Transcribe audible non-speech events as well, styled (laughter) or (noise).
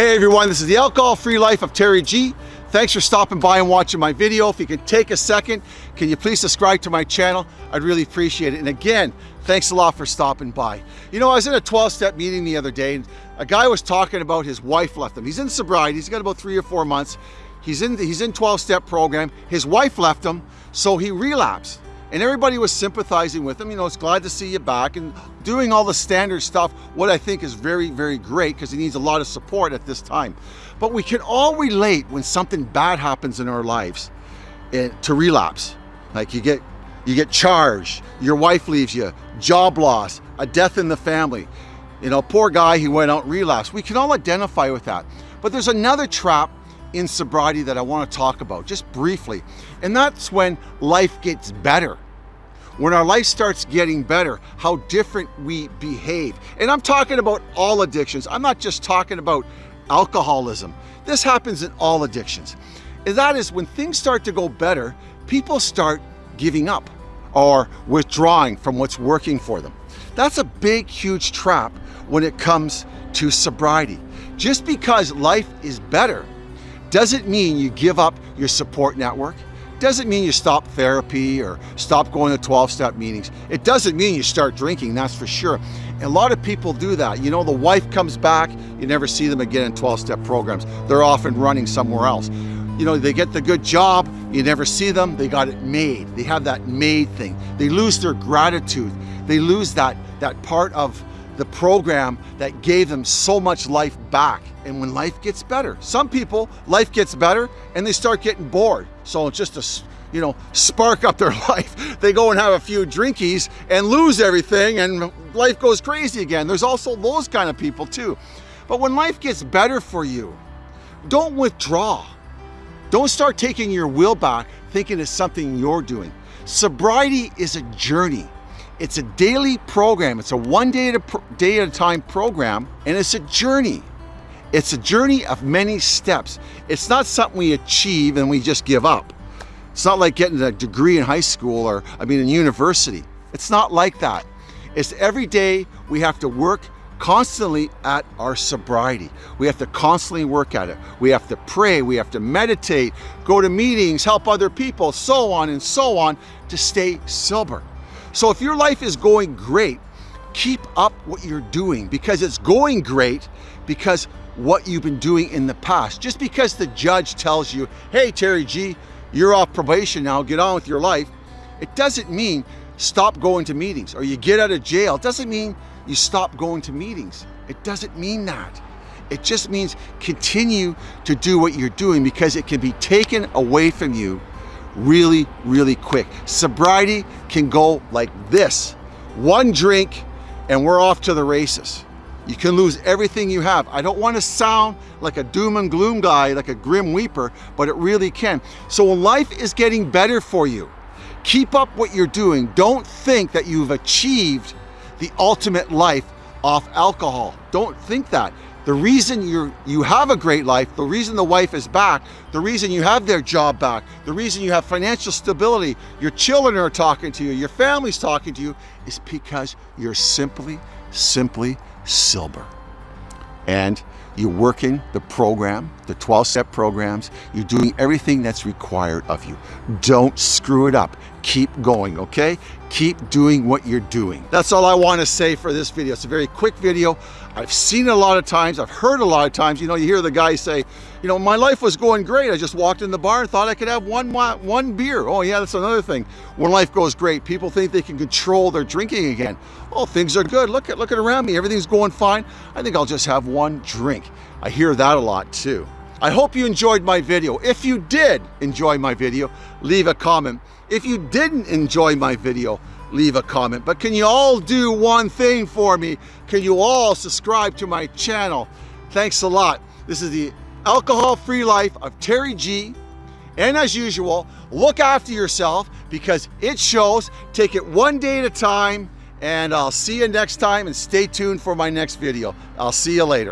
Hey everyone, this is the Alcohol-Free Life of Terry G. Thanks for stopping by and watching my video. If you can take a second, can you please subscribe to my channel? I'd really appreciate it. And again, thanks a lot for stopping by. You know, I was in a 12-step meeting the other day and a guy was talking about his wife left him. He's in sobriety, he's got about three or four months. He's in he's in 12-step program. His wife left him, so he relapsed and everybody was sympathizing with him. You know, it's glad to see you back and doing all the standard stuff, what I think is very, very great because he needs a lot of support at this time. But we can all relate when something bad happens in our lives and to relapse. Like you get, you get charged, your wife leaves you, job loss, a death in the family. You know, poor guy, he went out and relapsed. We can all identify with that. But there's another trap in sobriety that I want to talk about just briefly. And that's when life gets better. When our life starts getting better, how different we behave. And I'm talking about all addictions. I'm not just talking about alcoholism. This happens in all addictions. And that is when things start to go better, people start giving up or withdrawing from what's working for them. That's a big, huge trap when it comes to sobriety. Just because life is better doesn't mean you give up your support network. Doesn't mean you stop therapy or stop going to 12-step meetings. It doesn't mean you start drinking, that's for sure. And a lot of people do that. You know, the wife comes back, you never see them again in 12-step programs. They're often running somewhere else. You know, they get the good job, you never see them, they got it made. They have that made thing. They lose their gratitude. They lose that, that part of the program that gave them so much life back. And when life gets better, some people, life gets better and they start getting bored. So it's just to, you know, spark up their (laughs) life. They go and have a few drinkies and lose everything and life goes crazy again. There's also those kind of people too. But when life gets better for you, don't withdraw. Don't start taking your will back thinking it's something you're doing. Sobriety is a journey. It's a daily program. It's a one day at a, day at a time program, and it's a journey. It's a journey of many steps. It's not something we achieve and we just give up. It's not like getting a degree in high school or, I mean, in university. It's not like that. It's every day we have to work constantly at our sobriety. We have to constantly work at it. We have to pray, we have to meditate, go to meetings, help other people, so on and so on to stay sober. So if your life is going great, keep up what you're doing because it's going great because what you've been doing in the past. Just because the judge tells you, hey, Terry G, you're off probation now, get on with your life, it doesn't mean stop going to meetings or you get out of jail. It doesn't mean you stop going to meetings. It doesn't mean that. It just means continue to do what you're doing because it can be taken away from you really, really quick. Sobriety can go like this. One drink and we're off to the races. You can lose everything you have. I don't want to sound like a doom and gloom guy, like a grim reaper, but it really can. So when life is getting better for you, keep up what you're doing. Don't think that you've achieved the ultimate life off alcohol. Don't think that. The reason you you have a great life, the reason the wife is back, the reason you have their job back, the reason you have financial stability, your children are talking to you, your family's talking to you, is because you're simply, simply silver. And you're working the program, the 12-step programs, you're doing everything that's required of you. Don't screw it up. Keep going, okay? Keep doing what you're doing. That's all I want to say for this video. It's a very quick video. I've seen it a lot of times. I've heard a lot of times. You know, you hear the guy say, you know, my life was going great. I just walked in the bar and thought I could have one, one beer. Oh yeah, that's another thing. When life goes great, people think they can control their drinking again. Oh, things are good. Look at, look at around me. Everything's going fine. I think I'll just have one drink. I hear that a lot too. I hope you enjoyed my video. If you did enjoy my video, leave a comment. If you didn't enjoy my video, leave a comment. But can you all do one thing for me? Can you all subscribe to my channel? Thanks a lot. This is the alcohol-free life of Terry G. And as usual, look after yourself because it shows. Take it one day at a time and I'll see you next time and stay tuned for my next video. I'll see you later.